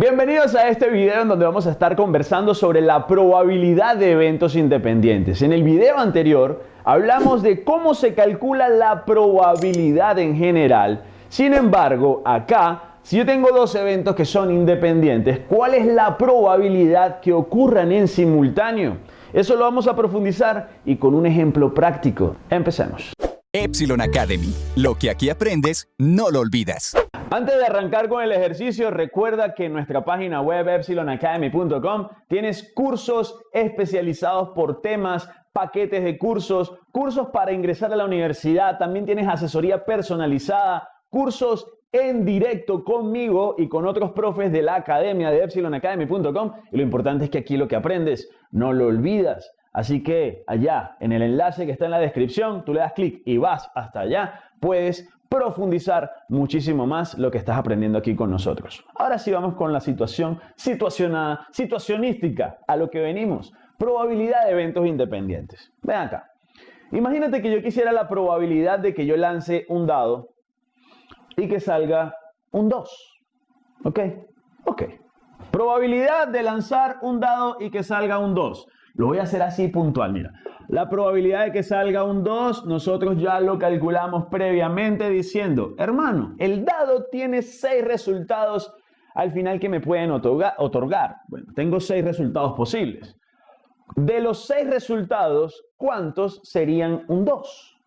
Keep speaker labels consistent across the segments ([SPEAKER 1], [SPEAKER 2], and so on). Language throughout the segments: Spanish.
[SPEAKER 1] Bienvenidos a este video en donde vamos a estar conversando sobre la probabilidad de eventos independientes. En el video anterior hablamos de cómo se calcula la probabilidad en general. Sin embargo, acá, si yo tengo dos eventos que son independientes, ¿cuál es la probabilidad que ocurran en simultáneo? Eso lo vamos a profundizar y con un ejemplo práctico. Empecemos.
[SPEAKER 2] Epsilon Academy. Lo que aquí aprendes, no lo olvidas.
[SPEAKER 1] Antes de arrancar con el ejercicio, recuerda que en nuestra página web epsilonacademy.com tienes cursos especializados por temas, paquetes de cursos, cursos para ingresar a la universidad, también tienes asesoría personalizada, cursos en directo conmigo y con otros profes de la academia de epsilonacademy.com y lo importante es que aquí lo que aprendes no lo olvidas. Así que allá, en el enlace que está en la descripción, tú le das clic y vas hasta allá, puedes profundizar muchísimo más lo que estás aprendiendo aquí con nosotros. Ahora sí vamos con la situación situacionada, situacionística, a lo que venimos. Probabilidad de eventos independientes. Ven acá. Imagínate que yo quisiera la probabilidad de que yo lance un dado y que salga un 2. ¿Ok? Ok. Probabilidad de lanzar un dado y que salga un 2. Lo voy a hacer así puntual, mira. La probabilidad de que salga un 2, nosotros ya lo calculamos previamente diciendo, hermano, el dado tiene 6 resultados al final que me pueden otorgar. Bueno, tengo 6 resultados posibles. De los 6 resultados, ¿cuántos serían un 2?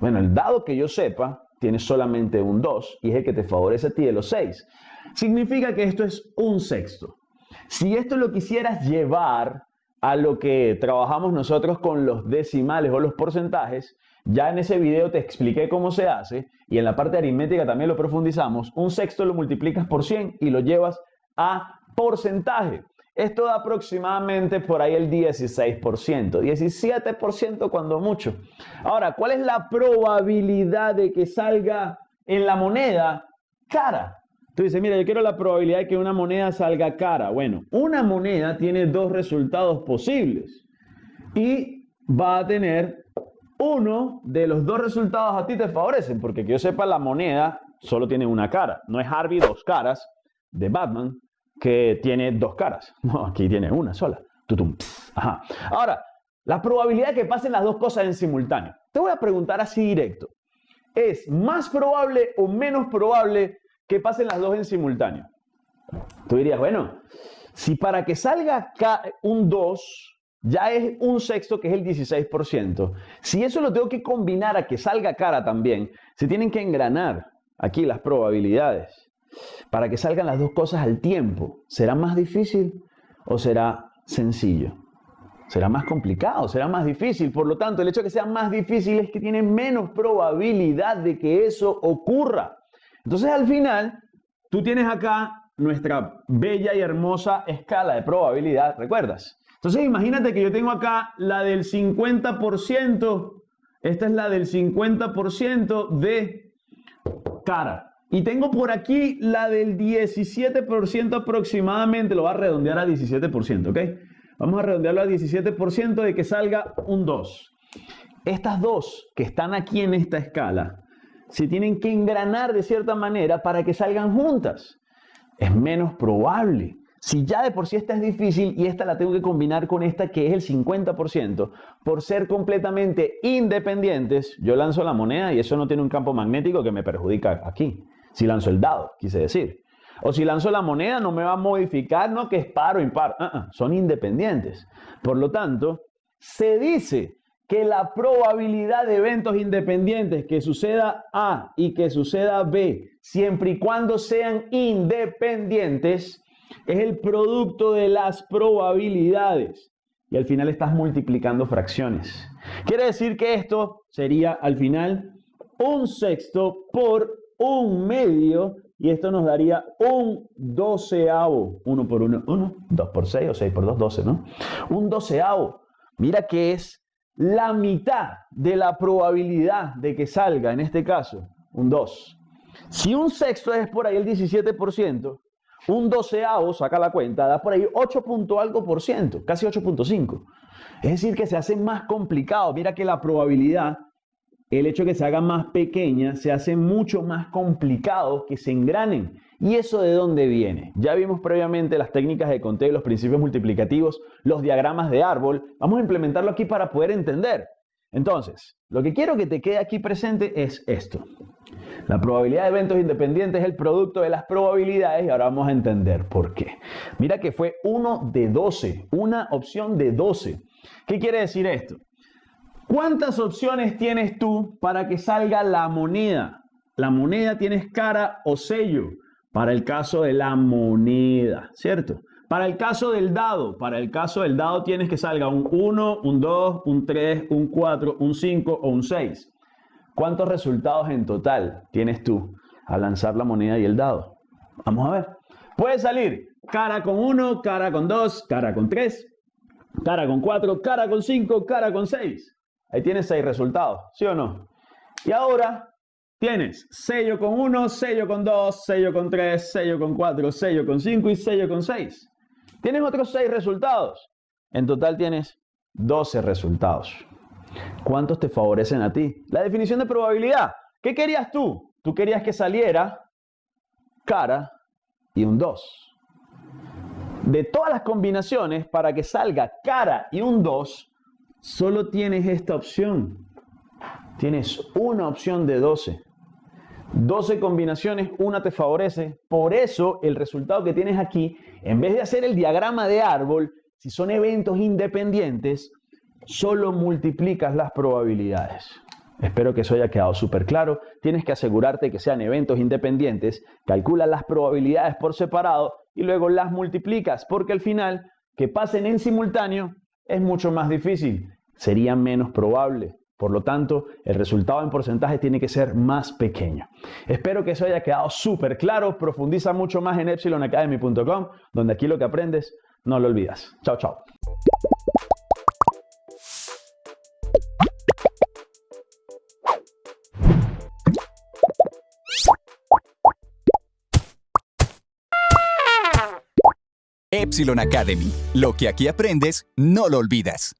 [SPEAKER 1] Bueno, el dado que yo sepa tiene solamente un 2 y es el que te favorece a ti de los 6. Significa que esto es un sexto. Si esto lo quisieras llevar a lo que trabajamos nosotros con los decimales o los porcentajes, ya en ese video te expliqué cómo se hace y en la parte aritmética también lo profundizamos. Un sexto lo multiplicas por 100 y lo llevas a porcentaje. Esto da aproximadamente por ahí el 16%, 17% cuando mucho. Ahora, ¿cuál es la probabilidad de que salga en la moneda cara? Tú dices, mira, yo quiero la probabilidad de que una moneda salga cara. Bueno, una moneda tiene dos resultados posibles y va a tener uno de los dos resultados a ti te favorecen, porque que yo sepa, la moneda solo tiene una cara. No es Harvey dos caras de Batman que tiene dos caras. Aquí tiene una sola. Tutum. Ajá. Ahora, la probabilidad de que pasen las dos cosas en simultáneo. Te voy a preguntar así directo. ¿Es más probable o menos probable que pasen las dos en simultáneo. Tú dirías, bueno, si para que salga un 2 ya es un sexto que es el 16%, si eso lo tengo que combinar a que salga cara también, se tienen que engranar aquí las probabilidades para que salgan las dos cosas al tiempo. ¿Será más difícil o será sencillo? Será más complicado, será más difícil. Por lo tanto, el hecho de que sea más difícil es que tiene menos probabilidad de que eso ocurra. Entonces al final, tú tienes acá nuestra bella y hermosa escala de probabilidad, ¿recuerdas? Entonces imagínate que yo tengo acá la del 50%, esta es la del 50% de cara. Y tengo por aquí la del 17% aproximadamente, lo voy a redondear a 17%, ¿ok? Vamos a redondearlo a 17% de que salga un 2. Estas dos que están aquí en esta escala se tienen que engranar de cierta manera para que salgan juntas. Es menos probable. Si ya de por sí esta es difícil y esta la tengo que combinar con esta que es el 50%, por ser completamente independientes, yo lanzo la moneda y eso no tiene un campo magnético que me perjudica aquí. Si lanzo el dado, quise decir. O si lanzo la moneda no me va a modificar, no que es par o impar. Uh -uh, son independientes. Por lo tanto, se dice que la probabilidad de eventos independientes que suceda A y que suceda B, siempre y cuando sean independientes, es el producto de las probabilidades. Y al final estás multiplicando fracciones. Quiere decir que esto sería al final un sexto por un medio y esto nos daría un doceavo. Uno por uno, uno, dos por seis o seis por dos, doce, ¿no? Un doceavo. Mira que es la mitad de la probabilidad de que salga, en este caso, un 2. Si un sexto es por ahí el 17%, un doceavo, saca la cuenta, da por ahí 8 punto algo por ciento, casi 8.5. Es decir, que se hace más complicado. Mira que la probabilidad el hecho de que se hagan más pequeñas se hace mucho más complicado que se engranen. ¿Y eso de dónde viene? Ya vimos previamente las técnicas de conteo, los principios multiplicativos, los diagramas de árbol. Vamos a implementarlo aquí para poder entender. Entonces, lo que quiero que te quede aquí presente es esto. La probabilidad de eventos independientes es el producto de las probabilidades y ahora vamos a entender por qué. Mira que fue 1 de 12, una opción de 12. ¿Qué quiere decir esto? ¿Cuántas opciones tienes tú para que salga la moneda? La moneda tienes cara o sello para el caso de la moneda, ¿cierto? Para el caso del dado, para el caso del dado tienes que salga un 1, un 2, un 3, un 4, un 5 o un 6. ¿Cuántos resultados en total tienes tú al lanzar la moneda y el dado? Vamos a ver. Puede salir cara con 1, cara con 2, cara con 3, cara con 4, cara con 5, cara con 6. Ahí tienes 6 resultados, ¿sí o no? Y ahora tienes sello con 1, sello con 2, sello con 3, sello con 4, sello con 5 y sello con 6. Tienes otros 6 resultados. En total tienes 12 resultados. ¿Cuántos te favorecen a ti? La definición de probabilidad. ¿Qué querías tú? Tú querías que saliera cara y un 2. De todas las combinaciones, para que salga cara y un 2, solo tienes esta opción. Tienes una opción de 12. 12 combinaciones, una te favorece. Por eso el resultado que tienes aquí, en vez de hacer el diagrama de árbol, si son eventos independientes, solo multiplicas las probabilidades. Espero que eso haya quedado súper claro. Tienes que asegurarte que sean eventos independientes, calculas las probabilidades por separado y luego las multiplicas, porque al final que pasen en simultáneo es mucho más difícil, sería menos probable. Por lo tanto, el resultado en porcentaje tiene que ser más pequeño. Espero que eso haya quedado súper claro. Profundiza mucho más en epsilonacademy.com, donde aquí lo que aprendes no lo olvidas. Chao, chao.
[SPEAKER 2] Academy. Lo que aquí aprendes, no lo olvidas.